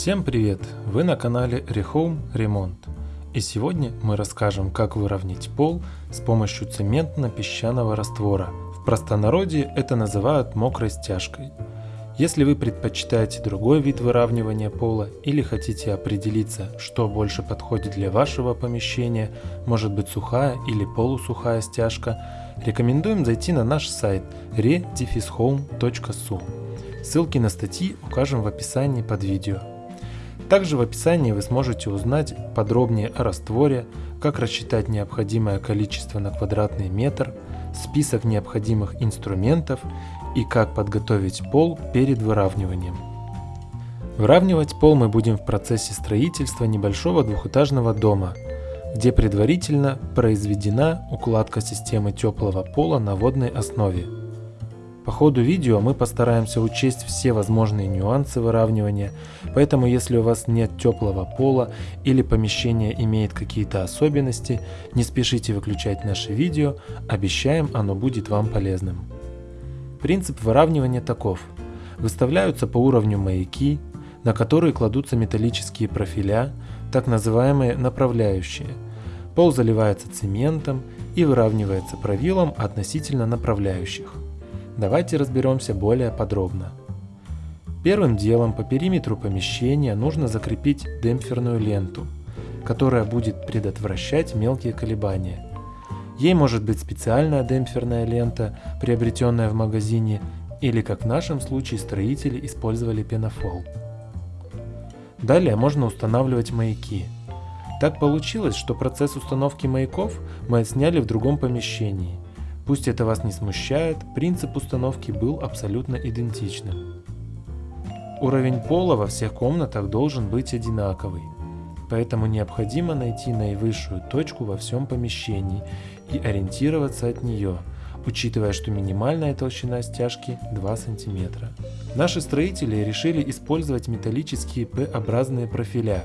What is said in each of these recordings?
Всем привет! Вы на канале Rehome Ремонт. И сегодня мы расскажем, как выровнять пол с помощью цементно-песчаного раствора. В простонародье это называют мокрой стяжкой. Если вы предпочитаете другой вид выравнивания пола или хотите определиться, что больше подходит для вашего помещения, может быть сухая или полусухая стяжка, рекомендуем зайти на наш сайт re-home.su. Ссылки на статьи укажем в описании под видео. Также в описании вы сможете узнать подробнее о растворе, как рассчитать необходимое количество на квадратный метр, список необходимых инструментов и как подготовить пол перед выравниванием. Выравнивать пол мы будем в процессе строительства небольшого двухэтажного дома, где предварительно произведена укладка системы теплого пола на водной основе – по ходу видео мы постараемся учесть все возможные нюансы выравнивания, поэтому если у вас нет теплого пола или помещение имеет какие-то особенности, не спешите выключать наше видео, обещаем оно будет вам полезным. Принцип выравнивания таков. Выставляются по уровню маяки, на которые кладутся металлические профиля, так называемые направляющие. Пол заливается цементом и выравнивается правилом относительно направляющих. Давайте разберемся более подробно. Первым делом по периметру помещения нужно закрепить демпферную ленту, которая будет предотвращать мелкие колебания. Ей может быть специальная демпферная лента, приобретенная в магазине, или как в нашем случае строители использовали пенофол. Далее можно устанавливать маяки. Так получилось, что процесс установки маяков мы отсняли в другом помещении – Пусть это вас не смущает, принцип установки был абсолютно идентичным. Уровень пола во всех комнатах должен быть одинаковый, поэтому необходимо найти наивысшую точку во всем помещении и ориентироваться от нее, учитывая, что минимальная толщина стяжки 2 см. Наши строители решили использовать металлические П-образные профиля,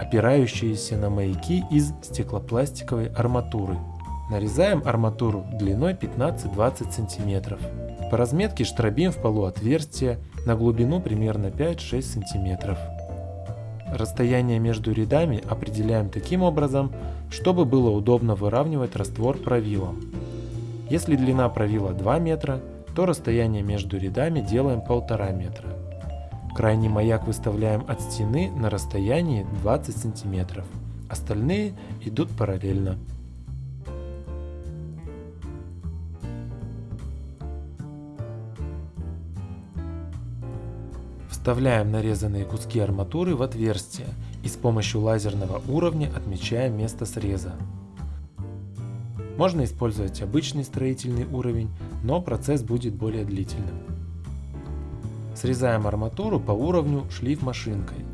опирающиеся на маяки из стеклопластиковой арматуры – Нарезаем арматуру длиной 15-20 см. По разметке штробим в полу отверстие на глубину примерно 5-6 см. Расстояние между рядами определяем таким образом, чтобы было удобно выравнивать раствор правилом. Если длина правила 2 метра, то расстояние между рядами делаем 1,5 метра. Крайний маяк выставляем от стены на расстоянии 20 см. Остальные идут параллельно. Вставляем нарезанные куски арматуры в отверстие и с помощью лазерного уровня отмечаем место среза. Можно использовать обычный строительный уровень, но процесс будет более длительным. Срезаем арматуру по уровню шлиф машинкой.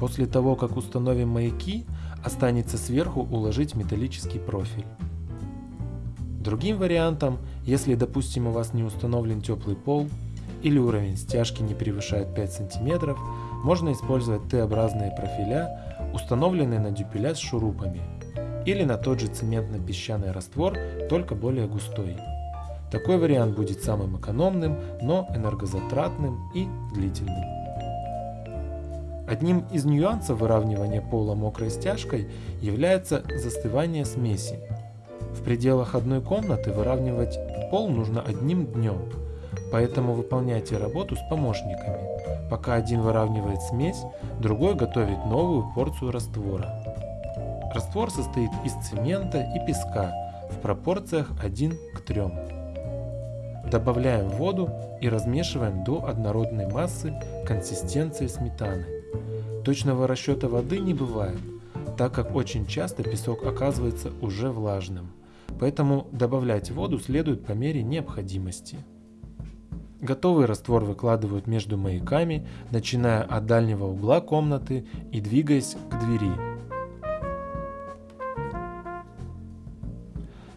После того, как установим маяки, останется сверху уложить металлический профиль. Другим вариантом, если допустим у вас не установлен теплый пол, или уровень стяжки не превышает 5 см, можно использовать Т-образные профиля, установленные на дюпеля с шурупами, или на тот же цементно-песчаный раствор, только более густой. Такой вариант будет самым экономным, но энергозатратным и длительным. Одним из нюансов выравнивания пола мокрой стяжкой является застывание смеси. В пределах одной комнаты выравнивать пол нужно одним днем, Поэтому выполняйте работу с помощниками. Пока один выравнивает смесь, другой готовит новую порцию раствора. Раствор состоит из цемента и песка в пропорциях 1 к 3. Добавляем воду и размешиваем до однородной массы консистенции сметаны. Точного расчета воды не бывает, так как очень часто песок оказывается уже влажным. Поэтому добавлять воду следует по мере необходимости. Готовый раствор выкладывают между маяками, начиная от дальнего угла комнаты и двигаясь к двери.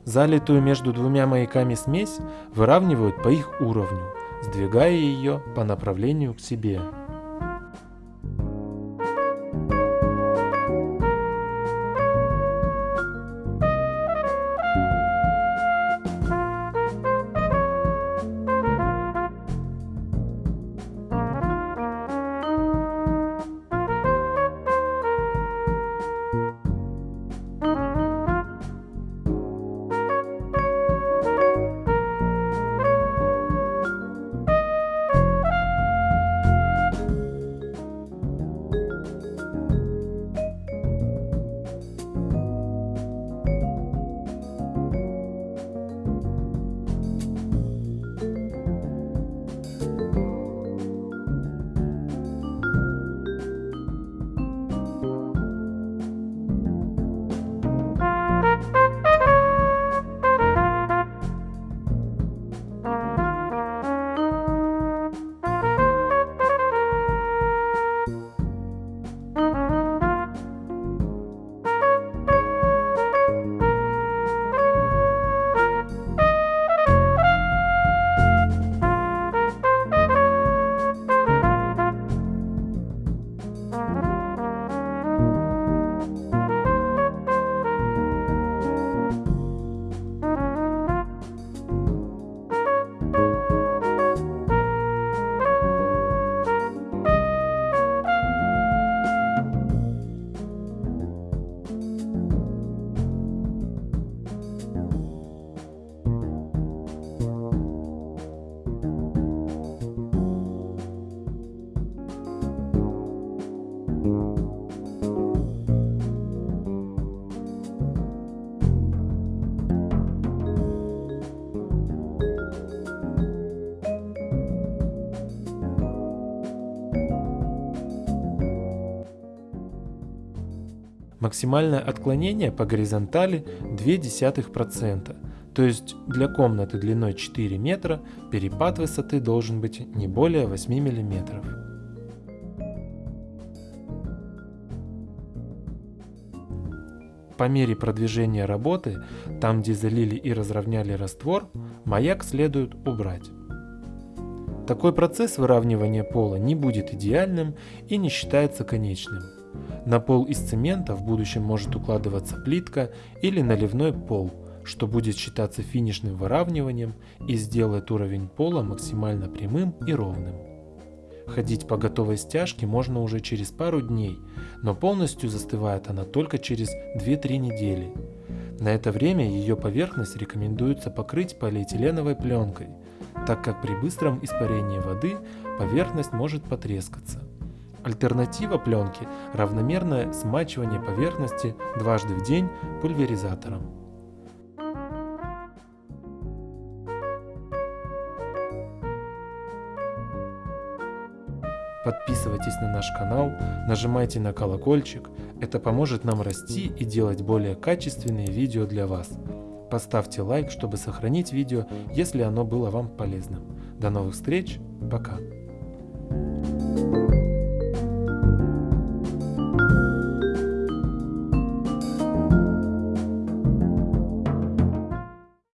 Залитую между двумя маяками смесь выравнивают по их уровню, сдвигая ее по направлению к себе. Максимальное отклонение по горизонтали 0,2%, то есть для комнаты длиной 4 метра перепад высоты должен быть не более 8 мм. По мере продвижения работы, там где залили и разровняли раствор, маяк следует убрать. Такой процесс выравнивания пола не будет идеальным и не считается конечным. На пол из цемента в будущем может укладываться плитка или наливной пол, что будет считаться финишным выравниванием и сделает уровень пола максимально прямым и ровным. Ходить по готовой стяжке можно уже через пару дней, но полностью застывает она только через 2-3 недели. На это время ее поверхность рекомендуется покрыть полиэтиленовой пленкой, так как при быстром испарении воды поверхность может потрескаться. Альтернатива пленки – равномерное смачивание поверхности дважды в день пульверизатором. Подписывайтесь на наш канал, нажимайте на колокольчик, это поможет нам расти и делать более качественные видео для вас. Поставьте лайк, чтобы сохранить видео, если оно было вам полезным. До новых встреч, пока!